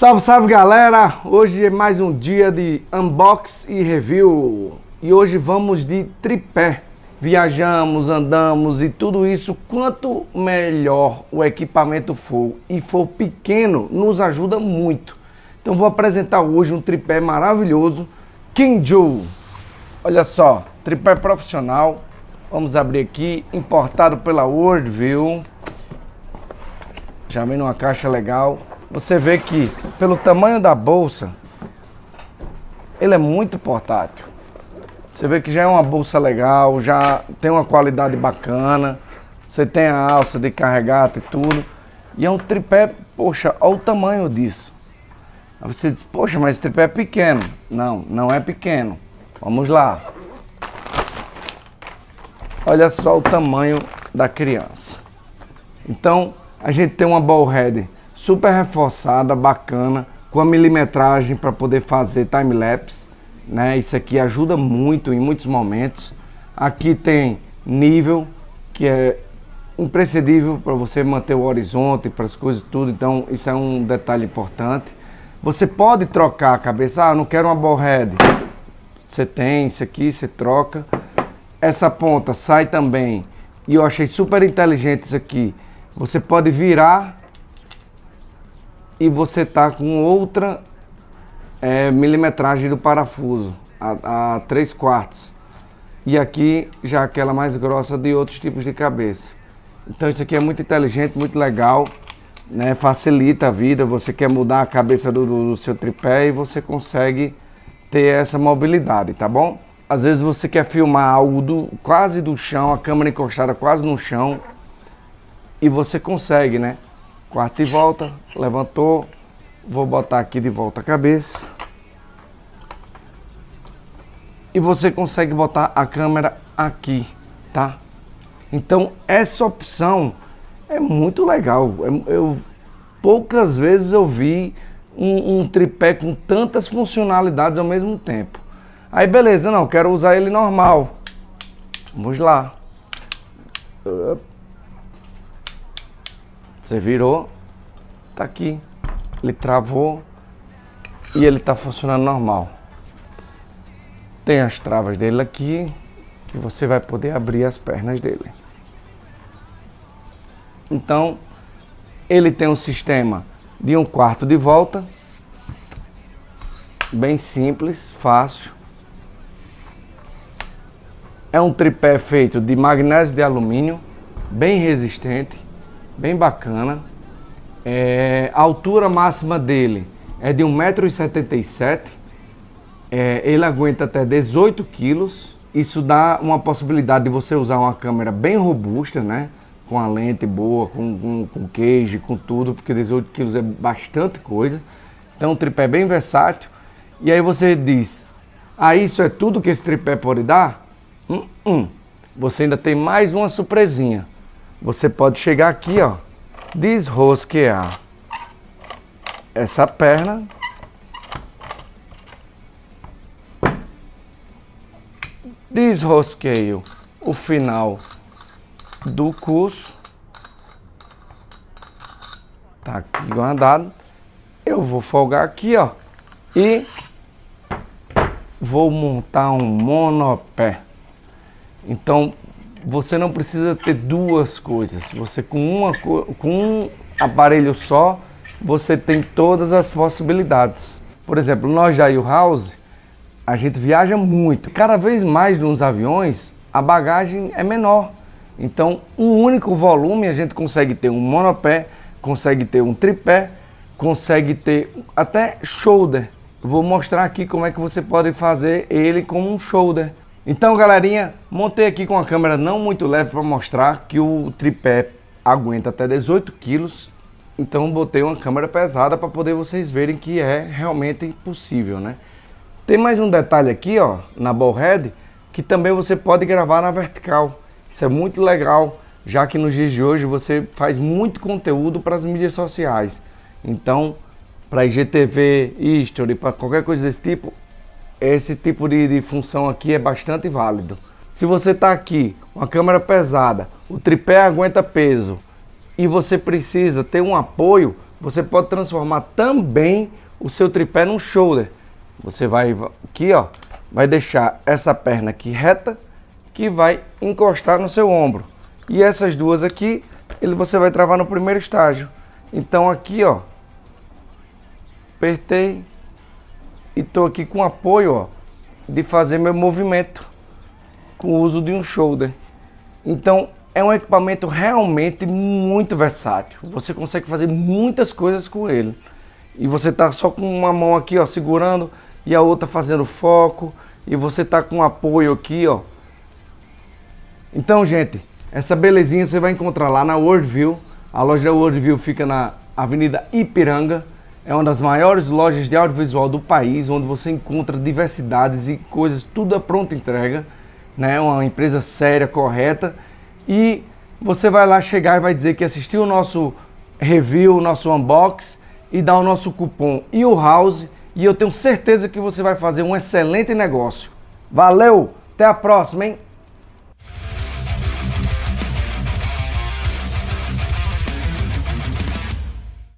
Salve, salve galera! Hoje é mais um dia de unbox e review e hoje vamos de tripé. Viajamos, andamos e tudo isso, quanto melhor o equipamento for e for pequeno, nos ajuda muito. Então vou apresentar hoje um tripé maravilhoso, Kinju. Olha só, tripé profissional. Vamos abrir aqui, importado pela Worldview. Já vem numa caixa legal você vê que pelo tamanho da bolsa, ele é muito portátil. Você vê que já é uma bolsa legal, já tem uma qualidade bacana. Você tem a alça de carregar e tudo. E é um tripé, poxa, olha o tamanho disso. Aí você diz, poxa, mas esse tripé é pequeno. Não, não é pequeno. Vamos lá. Olha só o tamanho da criança. Então, a gente tem uma ball head super reforçada, bacana, com a milimetragem para poder fazer time-lapse, né? Isso aqui ajuda muito em muitos momentos. Aqui tem nível, que é imprescindível para você manter o horizonte, para as coisas tudo, então isso é um detalhe importante. Você pode trocar a cabeça, ah, não quero uma ball head. Você tem isso aqui, você troca. Essa ponta sai também, e eu achei super inteligente isso aqui. Você pode virar e você tá com outra é, milimetragem do parafuso, a, a 3 quartos. E aqui já aquela mais grossa de outros tipos de cabeça. Então isso aqui é muito inteligente, muito legal, né? facilita a vida, você quer mudar a cabeça do, do, do seu tripé e você consegue ter essa mobilidade, tá bom? Às vezes você quer filmar algo do, quase do chão, a câmera encostada quase no chão, e você consegue, né? Quarto e volta, levantou. Vou botar aqui de volta a cabeça. E você consegue botar a câmera aqui, tá? Então essa opção é muito legal. Eu, poucas vezes eu vi um, um, tripé com tantas funcionalidades ao mesmo tempo. Aí beleza, não, quero usar ele normal. Vamos lá. Você virou, tá aqui. Ele travou e ele tá funcionando normal. Tem as travas dele aqui, que você vai poder abrir as pernas dele. Então, ele tem um sistema de um quarto de volta, bem simples, fácil. É um tripé feito de magnésio de alumínio, bem resistente bem bacana. É, a altura máxima dele é de 1,77m. É, ele aguenta até 18 quilos. Isso dá uma possibilidade de você usar uma câmera bem robusta, né? Com a lente boa, com, com, com queijo, com tudo, porque 18 quilos é bastante coisa. Então, um tripé bem versátil. E aí você diz, ah, isso é tudo que esse tripé pode dar? Hum, hum. Você ainda tem mais uma surpresinha você pode chegar aqui, ó, desrosquear essa perna. Desrosqueio o final do curso. Tá aqui guardado. Eu vou folgar aqui, ó, e vou montar um monopé. Então, você não precisa ter duas coisas. Você com, uma, com um aparelho só, você tem todas as possibilidades. Por exemplo, nós da U-House, a gente viaja muito. Cada vez mais nos aviões, a bagagem é menor. Então, um único volume, a gente consegue ter um monopé, consegue ter um tripé, consegue ter até shoulder. Vou mostrar aqui como é que você pode fazer ele com um shoulder. Então, galerinha, montei aqui com a câmera não muito leve para mostrar que o tripé aguenta até 18 quilos. Então, botei uma câmera pesada para poder vocês verem que é realmente possível, né? Tem mais um detalhe aqui, ó, na ballhead, que também você pode gravar na vertical. Isso é muito legal, já que nos dias de hoje você faz muito conteúdo para as mídias sociais. Então, para IGTV, History, para qualquer coisa desse tipo, esse tipo de, de função aqui é bastante válido. Se você está aqui, uma câmera pesada, o tripé aguenta peso e você precisa ter um apoio, você pode transformar também o seu tripé num shoulder. Você vai aqui, ó, vai deixar essa perna aqui reta, que vai encostar no seu ombro. E essas duas aqui, ele você vai travar no primeiro estágio. Então aqui, ó, apertei e tô aqui com apoio, ó, de fazer meu movimento com o uso de um shoulder. Então, é um equipamento realmente muito versátil. Você consegue fazer muitas coisas com ele. E você tá só com uma mão aqui, ó, segurando e a outra fazendo foco, e você tá com apoio aqui, ó. Então, gente, essa belezinha você vai encontrar lá na Worldview. A loja da Worldview fica na Avenida Ipiranga. É uma das maiores lojas de audiovisual do país, onde você encontra diversidades e coisas, tudo a pronta entrega, né? Uma empresa séria, correta. E você vai lá chegar e vai dizer que assistiu o nosso review, o nosso unbox e dá o nosso cupom e o house e eu tenho certeza que você vai fazer um excelente negócio. Valeu, até a próxima, hein?